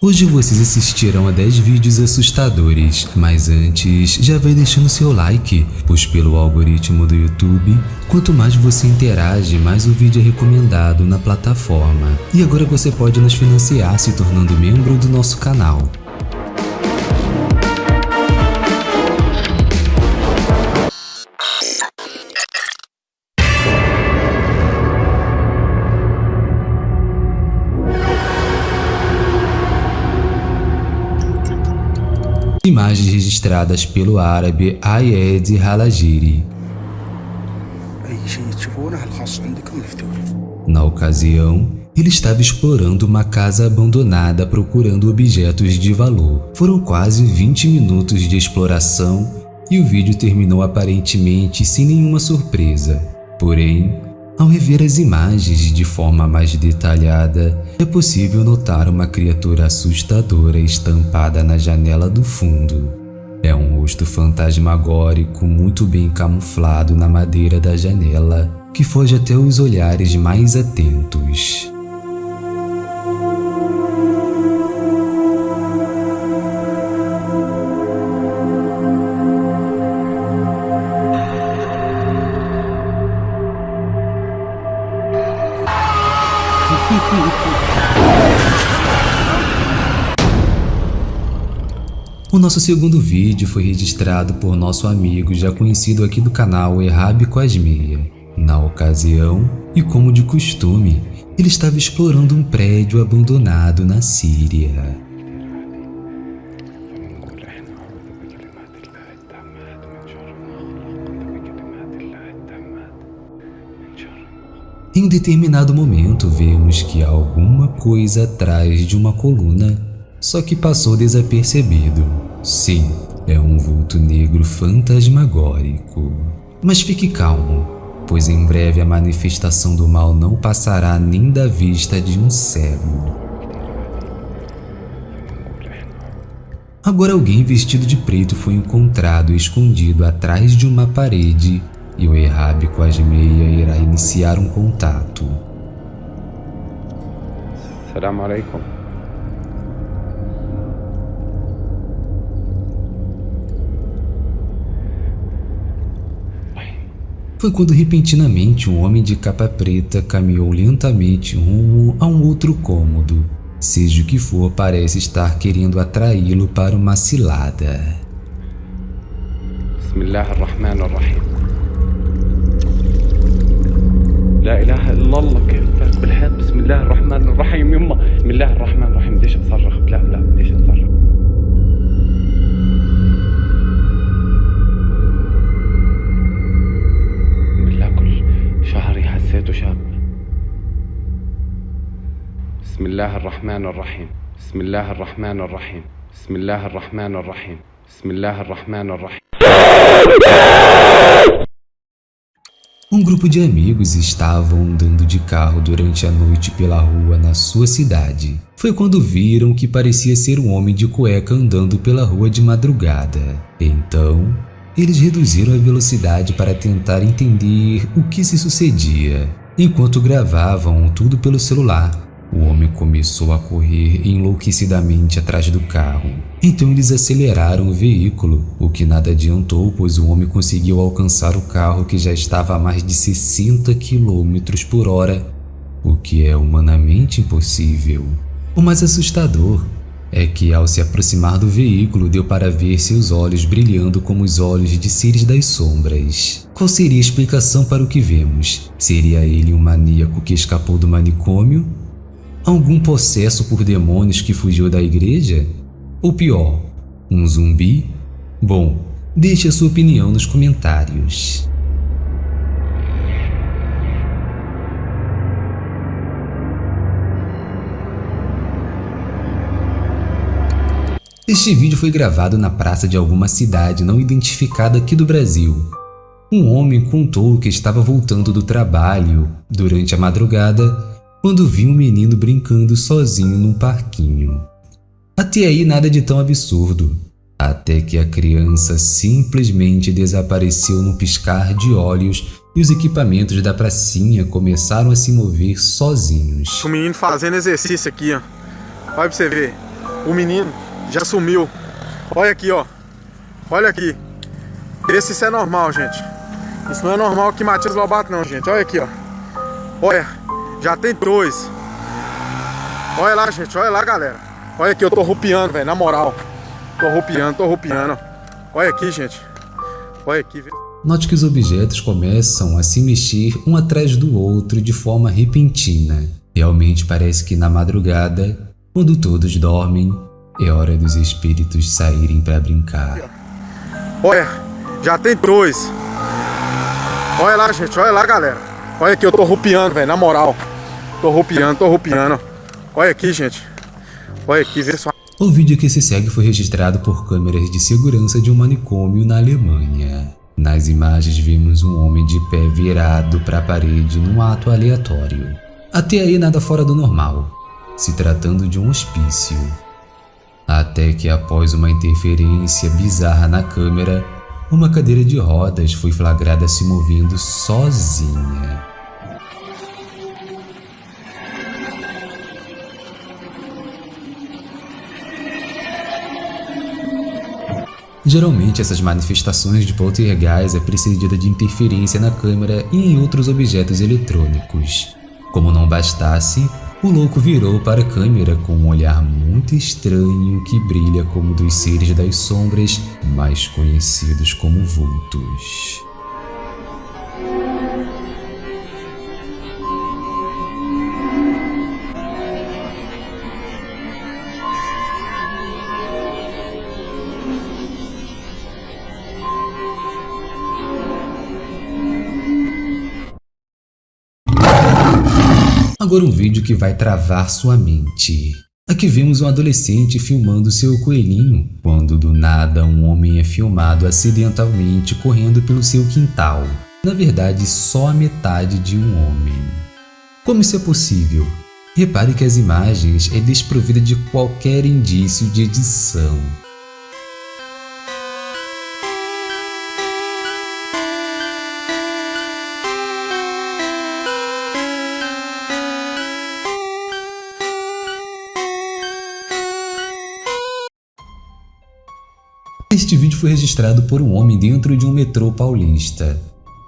Hoje vocês assistirão a 10 vídeos assustadores, mas antes já vai deixando seu like, pois pelo algoritmo do YouTube, quanto mais você interage, mais o vídeo é recomendado na plataforma. E agora você pode nos financiar se tornando membro do nosso canal. Imagens registradas pelo árabe Ayed Halajiri. Na ocasião, ele estava explorando uma casa abandonada procurando objetos de valor. Foram quase 20 minutos de exploração e o vídeo terminou aparentemente sem nenhuma surpresa. Porém, ao rever as imagens de forma mais detalhada, é possível notar uma criatura assustadora estampada na janela do fundo. É um rosto fantasmagórico muito bem camuflado na madeira da janela, que foge até os olhares mais atentos. O nosso segundo vídeo foi registrado por nosso amigo já conhecido aqui do canal Errab Cosmeia. Na ocasião, e como de costume, ele estava explorando um prédio abandonado na Síria. Em determinado momento, vemos que há alguma coisa atrás de uma coluna, só que passou desapercebido. Sim, é um vulto negro fantasmagórico. Mas fique calmo, pois em breve a manifestação do mal não passará nem da vista de um cego. Agora alguém vestido de preto foi encontrado escondido atrás de uma parede e o Errab com as meia irá iniciar um contato. Salam alaikum. Foi quando repentinamente um homem de capa preta caminhou lentamente rumo a um outro cômodo. Seja o que for, parece estar querendo atraí-lo para uma cilada. Bismillahirrahmanirrahim. لا اله الا الله كيف فات بالحيط بسم الله الرحمن الرحيم يما بسم الله الرحمن الرحيم بديش اصرخ لا لا بديش اصرخ بسم الله الرحمن الرحيم بسم الله الرحمن الرحيم بسم الله الرحمن الرحيم بسم الله الرحمن الرحيم Um grupo de amigos estavam andando de carro durante a noite pela rua na sua cidade. Foi quando viram que parecia ser um homem de cueca andando pela rua de madrugada. Então, eles reduziram a velocidade para tentar entender o que se sucedia. Enquanto gravavam tudo pelo celular, o homem começou a correr enlouquecidamente atrás do carro. Então eles aceleraram o veículo, o que nada adiantou pois o homem conseguiu alcançar o carro que já estava a mais de 60 km por hora, o que é humanamente impossível. O mais assustador é que ao se aproximar do veículo deu para ver seus olhos brilhando como os olhos de seres das sombras. Qual seria a explicação para o que vemos? Seria ele um maníaco que escapou do manicômio Algum possesso por demônios que fugiu da igreja? Ou pior, um zumbi? Bom, deixe a sua opinião nos comentários. Este vídeo foi gravado na praça de alguma cidade não identificada aqui do Brasil. Um homem contou que estava voltando do trabalho durante a madrugada quando vi um menino brincando sozinho num parquinho. Até aí nada de tão absurdo, até que a criança simplesmente desapareceu num piscar de olhos e os equipamentos da pracinha começaram a se mover sozinhos. O menino fazendo exercício aqui, ó. Olha pra você ver. O menino já sumiu. Olha aqui, ó. Olha aqui. Vê se isso é normal, gente. Isso não é normal que Matias Lobato não, gente. Olha aqui, ó. Olha, já tem dois. Olha lá, gente. Olha lá, galera. Olha aqui, eu tô rupiando, velho. Na moral. Tô rupiando, tô rupiando. Olha aqui, gente. Olha aqui, velho. Note que os objetos começam a se mexer um atrás do outro de forma repentina. Realmente parece que na madrugada, quando todos dormem, é hora dos espíritos saírem para brincar. Olha, já tem dois. Olha lá, gente. Olha lá, galera. Olha aqui, eu tô rupiando, velho. Na moral. Tô rupiando, tô rupiando. Olha aqui, gente. Olha aqui, vê só. O vídeo que se segue foi registrado por câmeras de segurança de um manicômio na Alemanha. Nas imagens vimos um homem de pé virado para a parede num ato aleatório. Até aí nada fora do normal, se tratando de um hospício. Até que após uma interferência bizarra na câmera, uma cadeira de rodas foi flagrada se movendo sozinha. Geralmente essas manifestações de poltergeist é precedida de interferência na câmera e em outros objetos eletrônicos. Como não bastasse, o louco virou para a câmera com um olhar muito estranho que brilha como dos seres das sombras mais conhecidos como vultos. Agora um vídeo que vai travar sua mente. Aqui vemos um adolescente filmando seu coelhinho, quando do nada um homem é filmado acidentalmente correndo pelo seu quintal. Na verdade, só a metade de um homem. Como isso é possível? Repare que as imagens é desprovida de qualquer indício de edição. Este vídeo foi registrado por um homem dentro de um metrô paulista.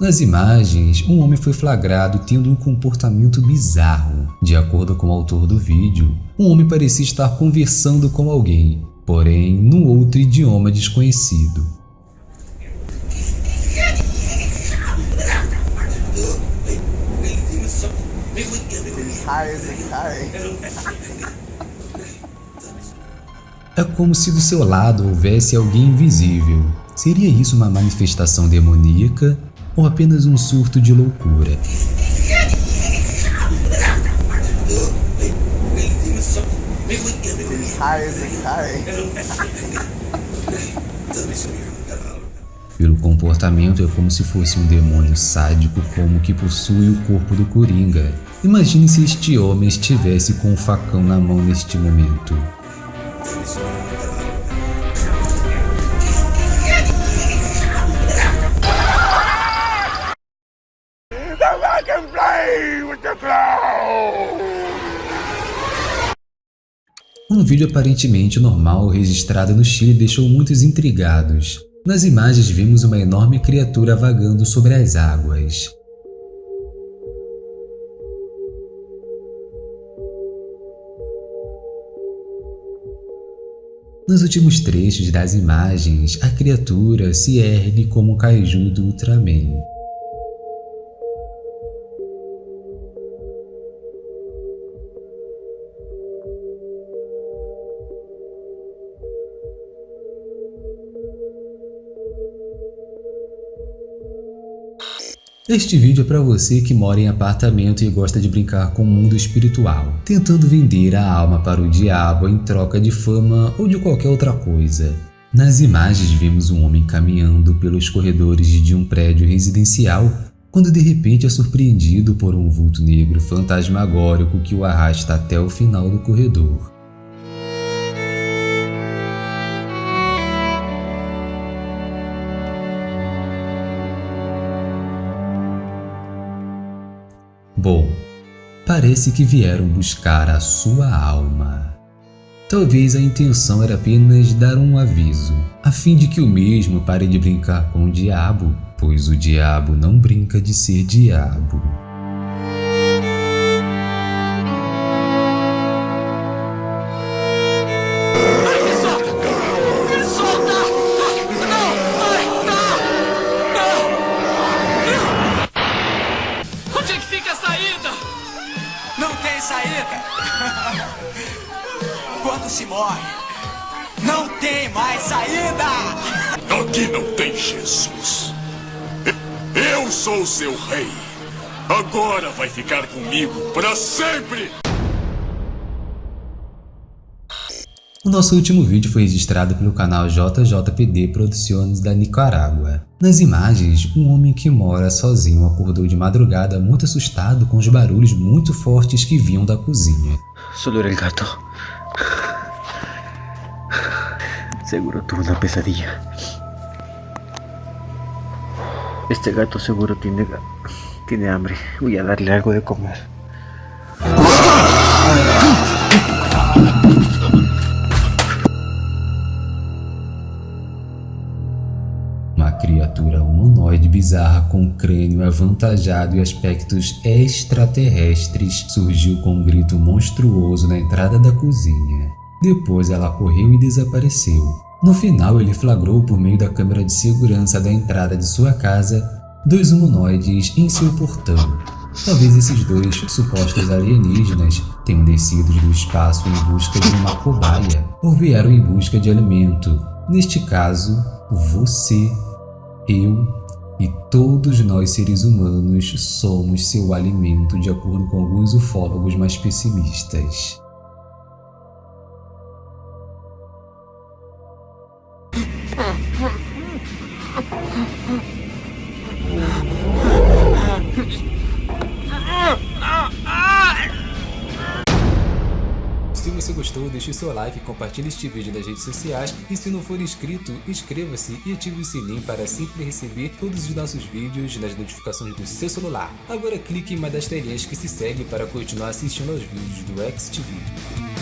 Nas imagens, um homem foi flagrado tendo um comportamento bizarro. De acordo com o autor do vídeo, um homem parecia estar conversando com alguém, porém num outro idioma desconhecido. É como se do seu lado houvesse alguém invisível. Seria isso uma manifestação demoníaca ou apenas um surto de loucura? Pelo comportamento é como se fosse um demônio sádico como que possui o corpo do Coringa. Imagine se este homem estivesse com um facão na mão neste momento. Um vídeo aparentemente normal registrado no Chile deixou muitos intrigados. Nas imagens vimos uma enorme criatura vagando sobre as águas. Nos últimos trechos das imagens, a criatura se ergue como o kaiju do Ultraman. Este vídeo é para você que mora em apartamento e gosta de brincar com o mundo espiritual, tentando vender a alma para o diabo em troca de fama ou de qualquer outra coisa. Nas imagens vemos um homem caminhando pelos corredores de um prédio residencial quando de repente é surpreendido por um vulto negro fantasmagórico que o arrasta até o final do corredor. Bom, parece que vieram buscar a sua alma. Talvez a intenção era apenas dar um aviso, a fim de que o mesmo pare de brincar com o diabo, pois o diabo não brinca de ser diabo. Se morre, não tem mais saída! Aqui não tem Jesus. Eu sou seu rei. Agora vai ficar comigo para sempre! O nosso último vídeo foi registrado pelo canal JJPD Produções da Nicarágua. Nas imagens, um homem que mora sozinho acordou de madrugada muito assustado com os barulhos muito fortes que vinham da cozinha. Solo el gato. Seguro tuvo una pesadilla. Este gato seguro tiene, tiene hambre. Voy a darle algo de comer. Uma criatura humanoide bizarra com crânio avantajado e aspectos extraterrestres surgiu com um grito monstruoso na entrada da cozinha. Depois ela correu e desapareceu. No final, ele flagrou por meio da câmera de segurança da entrada de sua casa dois humanoides em seu portão. Talvez esses dois supostos alienígenas tenham descido do espaço em busca de uma cobaia ou vieram em busca de alimento. Neste caso, você, eu e todos nós seres humanos somos seu alimento de acordo com alguns ufólogos mais pessimistas. Gostou, deixe seu like, compartilhe este vídeo nas redes sociais e se não for inscrito, inscreva-se e ative o sininho para sempre receber todos os nossos vídeos nas notificações do seu celular. Agora clique em uma das telinhas que se segue para continuar assistindo aos vídeos do XTV.